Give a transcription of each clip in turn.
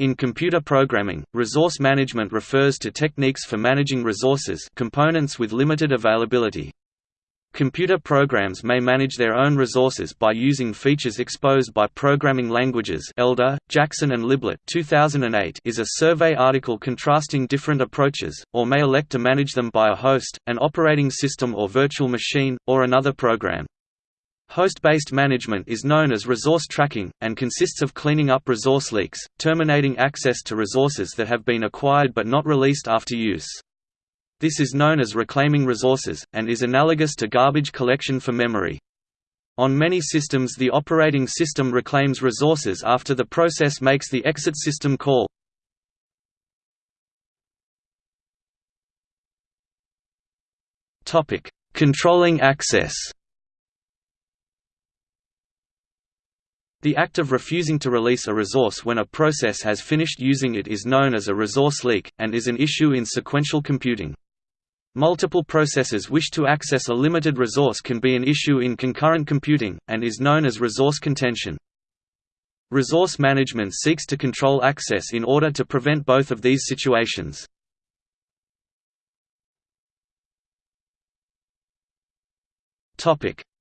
In computer programming, resource management refers to techniques for managing resources components with limited availability. Computer programs may manage their own resources by using features exposed by programming languages Elder, Jackson and Liblit 2008 is a survey article contrasting different approaches, or may elect to manage them by a host, an operating system or virtual machine, or another program. Host-based management is known as resource tracking, and consists of cleaning up resource leaks, terminating access to resources that have been acquired but not released after use. This is known as reclaiming resources, and is analogous to garbage collection for memory. On many systems the operating system reclaims resources after the process makes the exit system call. Controlling access The act of refusing to release a resource when a process has finished using it is known as a resource leak, and is an issue in sequential computing. Multiple processes wish to access a limited resource can be an issue in concurrent computing, and is known as resource contention. Resource management seeks to control access in order to prevent both of these situations.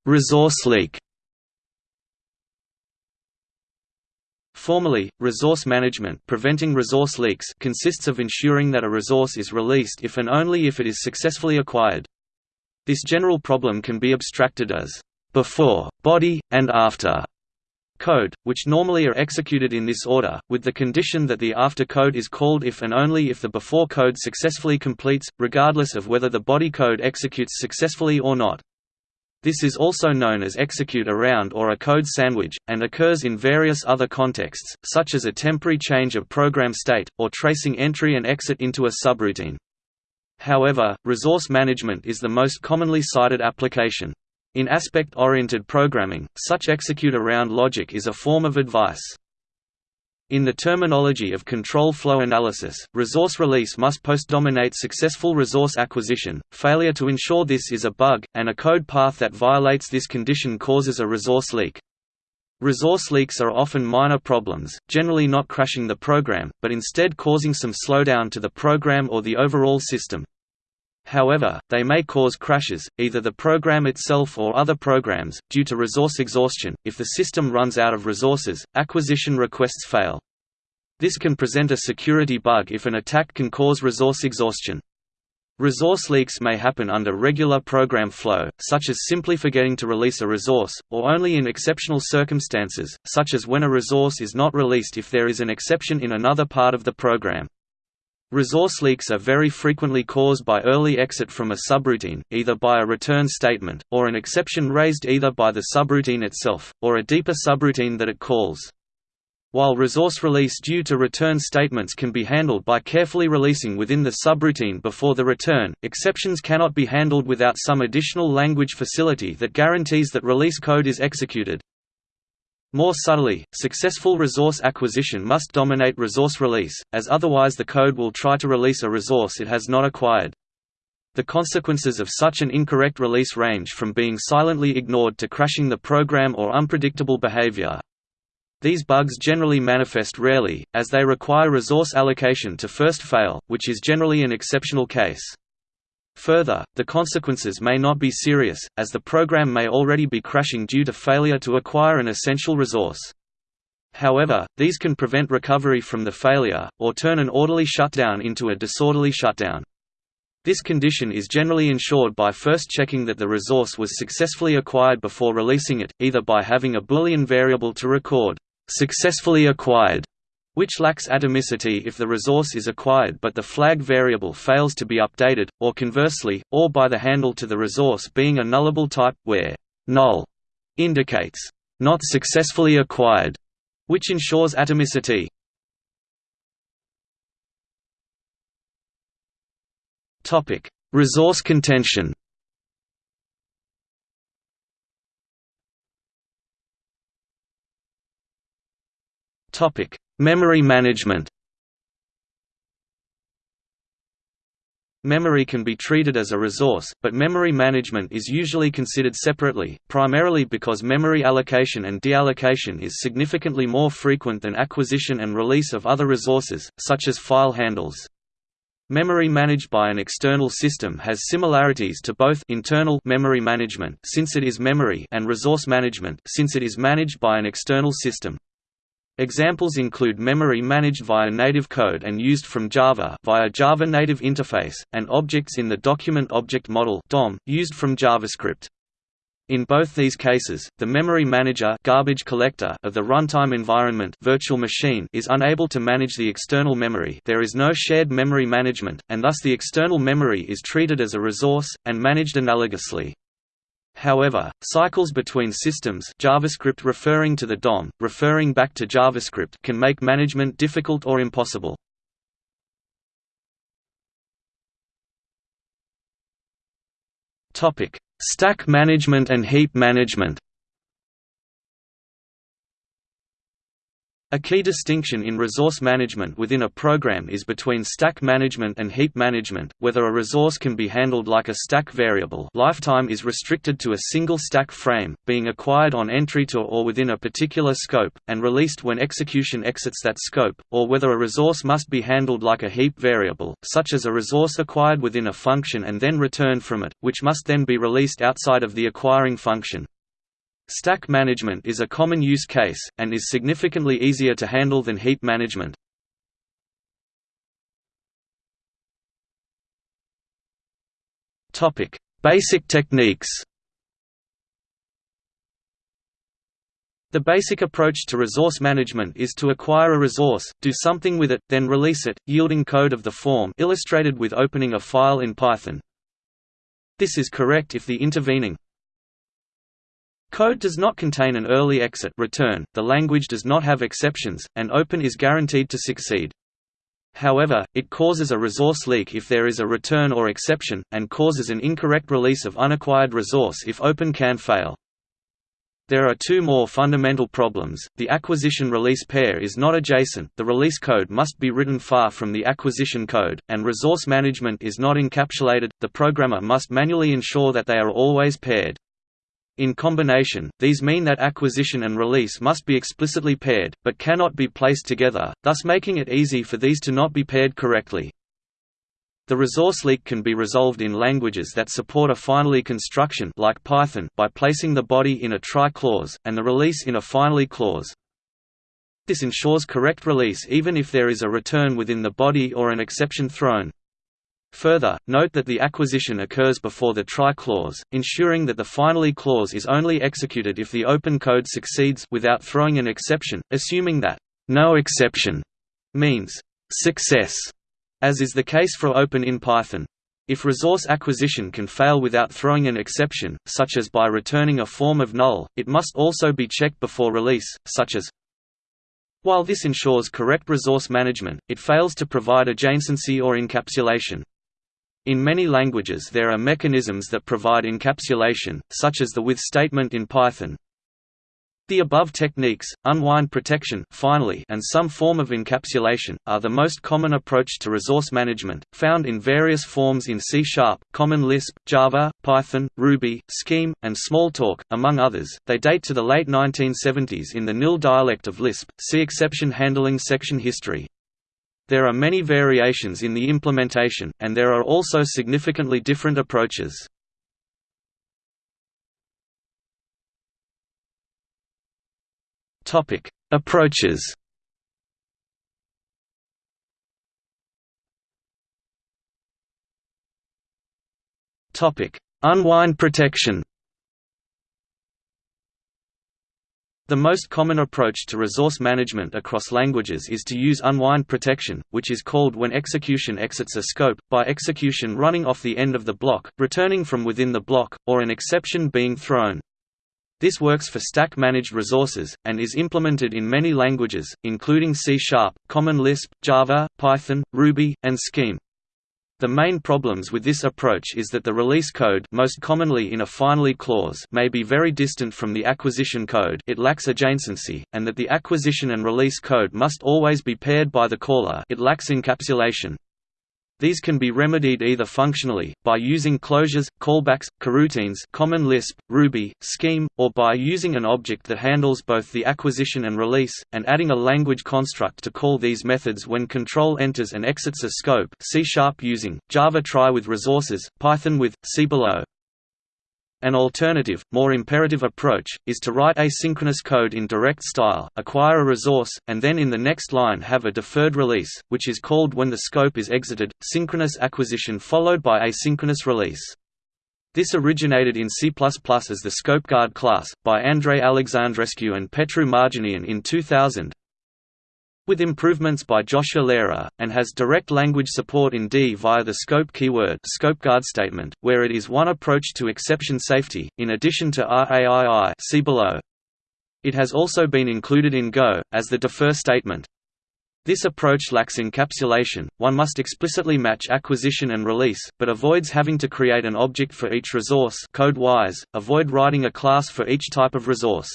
Resource leak Formally, resource management preventing resource leaks consists of ensuring that a resource is released if and only if it is successfully acquired. This general problem can be abstracted as before, body, and after code, which normally are executed in this order, with the condition that the after code is called if and only if the before code successfully completes, regardless of whether the body code executes successfully or not. This is also known as execute around or a code sandwich, and occurs in various other contexts, such as a temporary change of program state, or tracing entry and exit into a subroutine. However, resource management is the most commonly cited application. In aspect-oriented programming, such execute around logic is a form of advice. In the terminology of control flow analysis, resource release must post-dominate successful resource acquisition. Failure to ensure this is a bug, and a code path that violates this condition causes a resource leak. Resource leaks are often minor problems, generally not crashing the program, but instead causing some slowdown to the program or the overall system. However, they may cause crashes, either the program itself or other programs, due to resource exhaustion. If the system runs out of resources, acquisition requests fail. This can present a security bug if an attack can cause resource exhaustion. Resource leaks may happen under regular program flow, such as simply forgetting to release a resource, or only in exceptional circumstances, such as when a resource is not released if there is an exception in another part of the program. Resource leaks are very frequently caused by early exit from a subroutine, either by a return statement, or an exception raised either by the subroutine itself, or a deeper subroutine that it calls. While resource release due to return statements can be handled by carefully releasing within the subroutine before the return, exceptions cannot be handled without some additional language facility that guarantees that release code is executed. More subtly, successful resource acquisition must dominate resource release, as otherwise the code will try to release a resource it has not acquired. The consequences of such an incorrect release range from being silently ignored to crashing the program or unpredictable behavior. These bugs generally manifest rarely, as they require resource allocation to first fail, which is generally an exceptional case. Further, the consequences may not be serious, as the program may already be crashing due to failure to acquire an essential resource. However, these can prevent recovery from the failure, or turn an orderly shutdown into a disorderly shutdown. This condition is generally ensured by first checking that the resource was successfully acquired before releasing it, either by having a Boolean variable to record, "'successfully acquired' which lacks atomicity if the resource is acquired but the flag variable fails to be updated, or conversely, or by the handle to the resource being a nullable type, where null indicates not successfully acquired, which ensures atomicity. Topic: Resource contention Topic: Memory management Memory can be treated as a resource, but memory management is usually considered separately, primarily because memory allocation and deallocation is significantly more frequent than acquisition and release of other resources, such as file handles. Memory managed by an external system has similarities to both internal memory management since it is memory and resource management since it is managed by an external system. Examples include memory managed via native code and used from Java via Java Native Interface, and objects in the Document Object Model (DOM) used from JavaScript. In both these cases, the memory manager garbage collector of the runtime environment virtual machine is unable to manage the external memory there is no shared memory management, and thus the external memory is treated as a resource, and managed analogously. However, cycles between systems JavaScript referring to the DOM, referring back to JavaScript can make management difficult or impossible. Stack management and heap management A key distinction in resource management within a program is between stack management and heap management, whether a resource can be handled like a stack variable lifetime is restricted to a single stack frame, being acquired on entry to or within a particular scope, and released when execution exits that scope, or whether a resource must be handled like a heap variable, such as a resource acquired within a function and then returned from it, which must then be released outside of the acquiring function. Stack management is a common use case, and is significantly easier to handle than heap management. Basic techniques The basic approach to resource management is to acquire a resource, do something with it, then release it, yielding code of the form illustrated with opening a file in Python. This is correct if the intervening Code does not contain an early exit return, the language does not have exceptions, and open is guaranteed to succeed. However, it causes a resource leak if there is a return or exception, and causes an incorrect release of unacquired resource if open can fail. There are two more fundamental problems. The acquisition release pair is not adjacent, the release code must be written far from the acquisition code, and resource management is not encapsulated, the programmer must manually ensure that they are always paired. In combination, these mean that acquisition and release must be explicitly paired, but cannot be placed together, thus making it easy for these to not be paired correctly. The resource leak can be resolved in languages that support a finally construction like Python by placing the body in a try clause, and the release in a finally clause. This ensures correct release even if there is a return within the body or an exception thrown. Further, note that the acquisition occurs before the try clause, ensuring that the finally clause is only executed if the open code succeeds without throwing an exception, assuming that no exception means success, as is the case for open in Python. If resource acquisition can fail without throwing an exception, such as by returning a form of null, it must also be checked before release, such as while this ensures correct resource management, it fails to provide adjacency or encapsulation. In many languages there are mechanisms that provide encapsulation, such as the with statement in Python. The above techniques, unwind protection finally, and some form of encapsulation, are the most common approach to resource management, found in various forms in C Sharp, Common Lisp, Java, Python, Ruby, Scheme, and Smalltalk, among others. They date to the late 1970s in the NIL dialect of Lisp. See exception handling section history. There are many variations in the implementation, and there are also significantly different approaches. Approaches Unwind protection The most common approach to resource management across languages is to use unwind protection, which is called when execution exits a scope, by execution running off the end of the block, returning from within the block, or an exception being thrown. This works for stack-managed resources, and is implemented in many languages, including C Sharp, Common Lisp, Java, Python, Ruby, and Scheme. The main problems with this approach is that the release code most commonly in a finally clause may be very distant from the acquisition code it lacks adjacency, and that the acquisition and release code must always be paired by the caller it lacks encapsulation. These can be remedied either functionally, by using closures, callbacks, coroutines common Lisp, Ruby, Scheme, or by using an object that handles both the acquisition and release, and adding a language construct to call these methods when control enters and exits a scope. C using, Java try with resources, Python with, see below. An alternative, more imperative approach, is to write asynchronous code in direct style, acquire a resource, and then in the next line have a deferred release, which is called when the scope is exited, synchronous acquisition followed by asynchronous release. This originated in C++ as the ScopeGuard class, by Andrei Alexandrescu and Petru Marginean in 2000, with improvements by Joshua Lehrer, and has direct language support in D via the scope keyword ScopeGuard statement, where it is one approach to exception safety, in addition to RAII see below. It has also been included in Go, as the defer statement. This approach lacks encapsulation, one must explicitly match acquisition and release, but avoids having to create an object for each resource code-wise, avoid writing a class for each type of resource.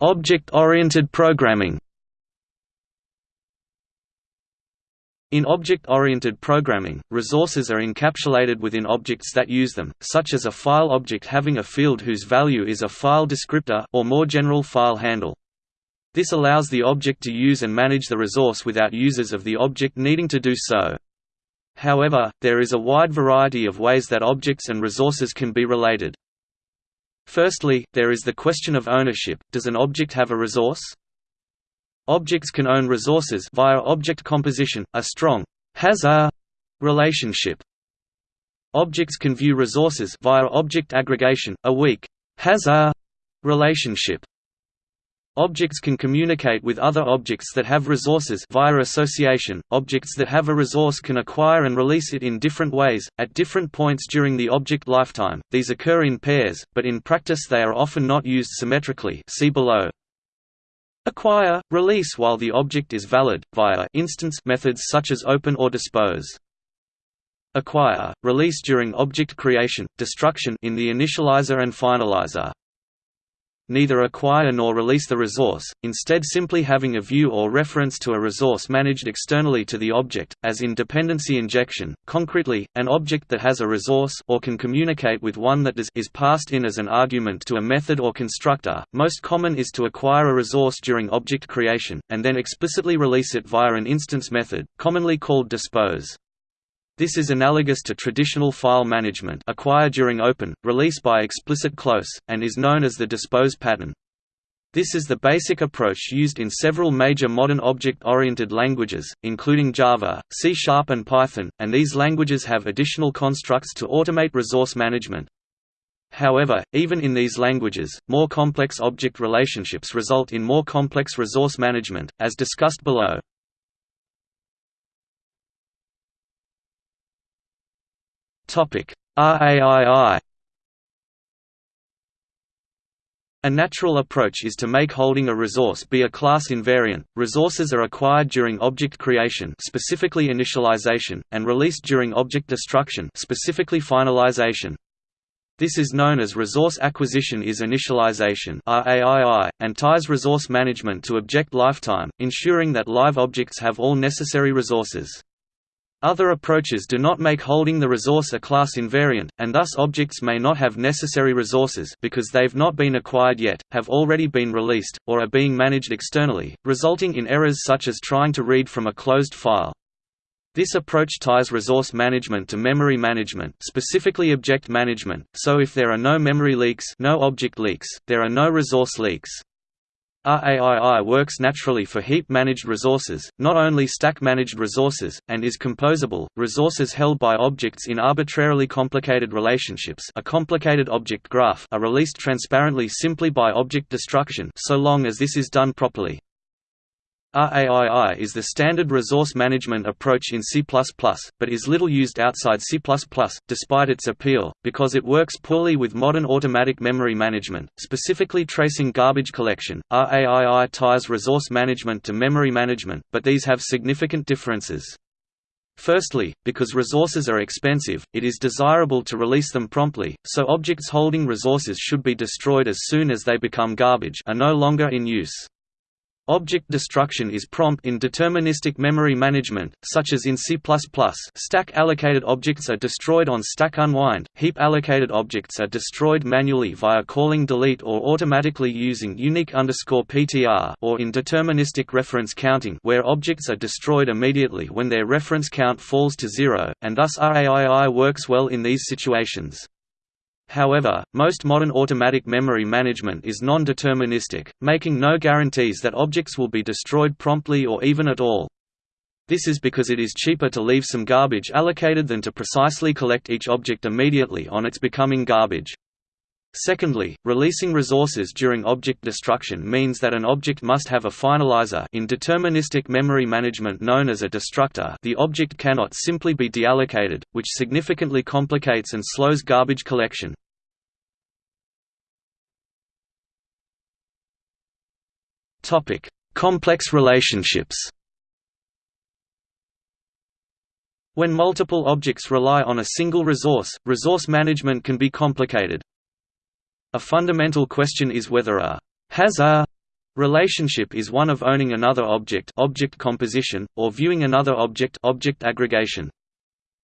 Object-oriented programming. In object-oriented programming, resources are encapsulated within objects that use them, such as a file object having a field whose value is a file descriptor or more general file handle. This allows the object to use and manage the resource without users of the object needing to do so. However, there is a wide variety of ways that objects and resources can be related. Firstly, there is the question of ownership, does an object have a resource? Objects can own resources via object composition, a strong has a relationship. Objects can view resources via object aggregation, a weak has a relationship. Objects can communicate with other objects that have resources via association. Objects that have a resource can acquire and release it in different ways, at different points during the object lifetime. These occur in pairs, but in practice they are often not used symmetrically. See below. Acquire, release while the object is valid, via instance methods such as open or dispose. Acquire, release during object creation, destruction in the initializer and finalizer neither acquire nor release the resource, instead simply having a view or reference to a resource managed externally to the object, as in dependency injection. Concretely, an object that has a resource or can communicate with one that does is passed in as an argument to a method or constructor. Most common is to acquire a resource during object creation, and then explicitly release it via an instance method, commonly called dispose. This is analogous to traditional file management acquire during open, release by explicit close, and is known as the dispose pattern. This is the basic approach used in several major modern object-oriented languages, including Java, C Sharp and Python, and these languages have additional constructs to automate resource management. However, even in these languages, more complex object relationships result in more complex resource management, as discussed below. RAII A natural approach is to make holding a resource be a class invariant. Resources are acquired during object creation, specifically initialization, and released during object destruction, specifically finalization. This is known as resource acquisition is initialization RAII, and ties resource management to object lifetime, ensuring that live objects have all necessary resources. Other approaches do not make holding the resource a class invariant, and thus objects may not have necessary resources because they've not been acquired yet, have already been released, or are being managed externally, resulting in errors such as trying to read from a closed file. This approach ties resource management to memory management specifically object management, so if there are no memory leaks no object leaks, there are no resource leaks. RAII works naturally for heap-managed resources, not only stack-managed resources, and is composable. Resources held by objects in arbitrarily complicated relationships a complicated object graph are released transparently simply by object destruction so long as this is done properly. RAII is the standard resource management approach in C++, but is little used outside C++, despite its appeal, because it works poorly with modern automatic memory management, specifically tracing garbage collection. RAII ties resource management to memory management, but these have significant differences. Firstly, because resources are expensive, it is desirable to release them promptly, so objects holding resources should be destroyed as soon as they become garbage are no longer in use. Object destruction is prompt in deterministic memory management, such as in C++. Stack-allocated objects are destroyed on stack unwind, heap-allocated objects are destroyed manually via calling delete or automatically using unique PTR or in deterministic reference counting where objects are destroyed immediately when their reference count falls to zero, and thus RAII works well in these situations. However, most modern automatic memory management is non-deterministic, making no guarantees that objects will be destroyed promptly or even at all. This is because it is cheaper to leave some garbage allocated than to precisely collect each object immediately on its becoming garbage. Secondly, releasing resources during object destruction means that an object must have a finalizer in deterministic memory management known as a destructor the object cannot simply be deallocated, which significantly complicates and slows garbage collection. Complex relationships When multiple objects rely on a single resource, resource management can be complicated. A fundamental question is whether a has a relationship is one of owning another object object composition, or viewing another object object aggregation.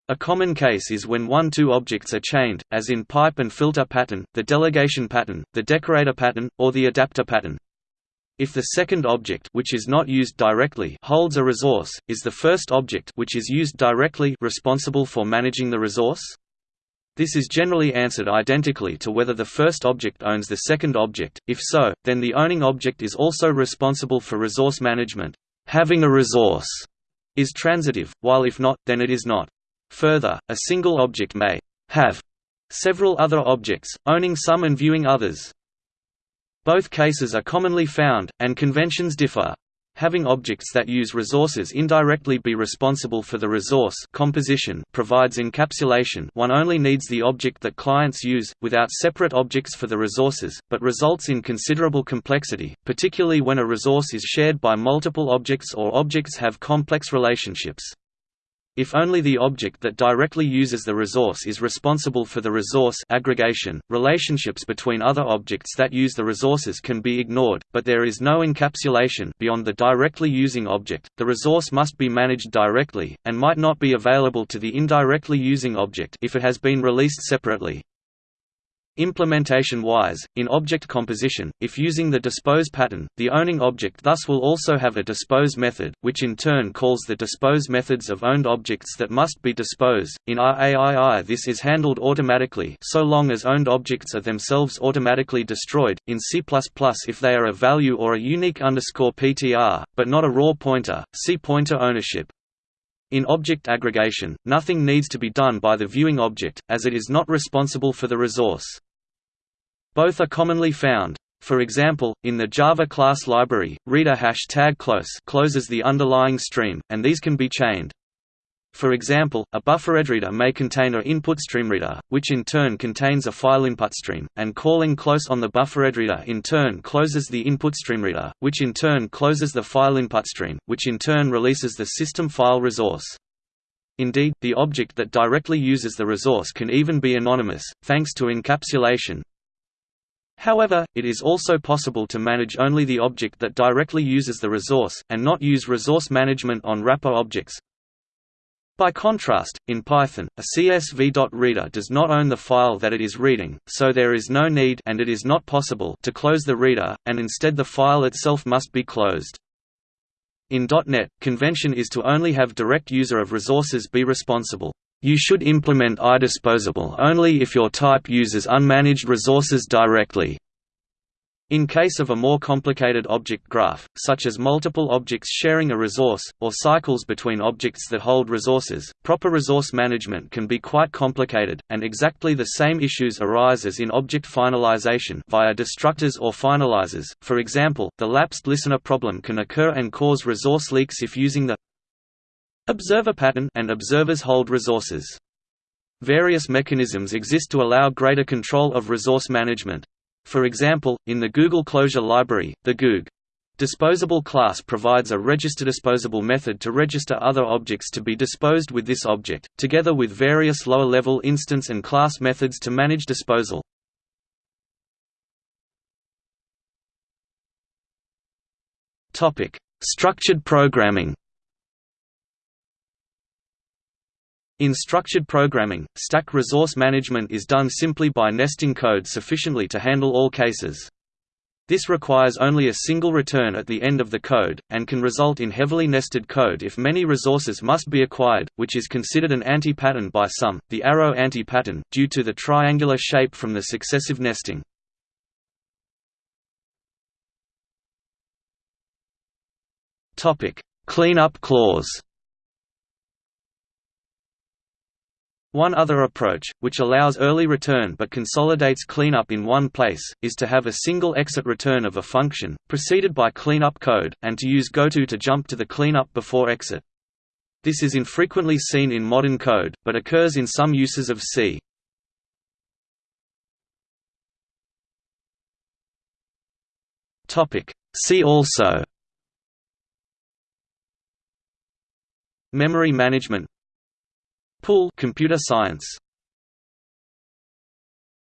A common case is when one-two objects are chained, as in pipe and filter pattern, the delegation pattern, the decorator pattern, or the adapter pattern. If the second object which is not used directly holds a resource, is the first object which is used directly responsible for managing the resource? This is generally answered identically to whether the first object owns the second object, if so, then the owning object is also responsible for resource management. Having a resource is transitive, while if not, then it is not. Further, a single object may have several other objects, owning some and viewing others. Both cases are commonly found, and conventions differ having objects that use resources indirectly be responsible for the resource composition provides encapsulation one only needs the object that clients use, without separate objects for the resources, but results in considerable complexity, particularly when a resource is shared by multiple objects or objects have complex relationships. If only the object that directly uses the resource is responsible for the resource aggregation, relationships between other objects that use the resources can be ignored, but there is no encapsulation beyond the directly using object. The resource must be managed directly, and might not be available to the indirectly using object if it has been released separately. Implementation-wise, in object composition, if using the dispose pattern, the owning object thus will also have a dispose method, which in turn calls the dispose methods of owned objects that must be disposed. In RAII this is handled automatically so long as owned objects are themselves automatically destroyed, in C++ if they are a value or a unique underscore PTR, but not a raw pointer, see pointer ownership. In object aggregation, nothing needs to be done by the viewing object, as it is not responsible for the resource. Both are commonly found. For example, in the Java class library, reader close closes the underlying stream, and these can be chained. For example, a bufferedReader may contain a input streamreader, which in turn contains a file input stream, and calling close on the bufferedReader in turn closes the input streamreader, which in turn closes the file input stream, which in turn releases the system file resource. Indeed, the object that directly uses the resource can even be anonymous, thanks to encapsulation. However, it is also possible to manage only the object that directly uses the resource, and not use resource management on wrapper objects, by contrast, in Python, a CSV.reader does not own the file that it is reading, so there is no need and it is not possible to close the reader, and instead the file itself must be closed. In .NET, convention is to only have direct user of resources be responsible. You should implement iDisposable only if your type uses unmanaged resources directly. In case of a more complicated object graph, such as multiple objects sharing a resource, or cycles between objects that hold resources, proper resource management can be quite complicated, and exactly the same issues arise as in object finalization via destructors or finalizers. For example, the lapsed listener problem can occur and cause resource leaks if using the observer pattern and observers hold resources. Various mechanisms exist to allow greater control of resource management. For example, in the Google Closure Library, the Goog disposable class provides a register disposable method to register other objects to be disposed with this object, together with various lower-level instance and class methods to manage disposal. Structured programming In structured programming, stack resource management is done simply by nesting code sufficiently to handle all cases. This requires only a single return at the end of the code, and can result in heavily nested code if many resources must be acquired, which is considered an anti-pattern by some, the arrow anti-pattern, due to the triangular shape from the successive nesting. Cleanup clause One other approach, which allows early return but consolidates cleanup in one place, is to have a single exit return of a function, preceded by cleanup code, and to use goto to jump to the cleanup before exit. This is infrequently seen in modern code, but occurs in some uses of C. See also Memory management Pool computer science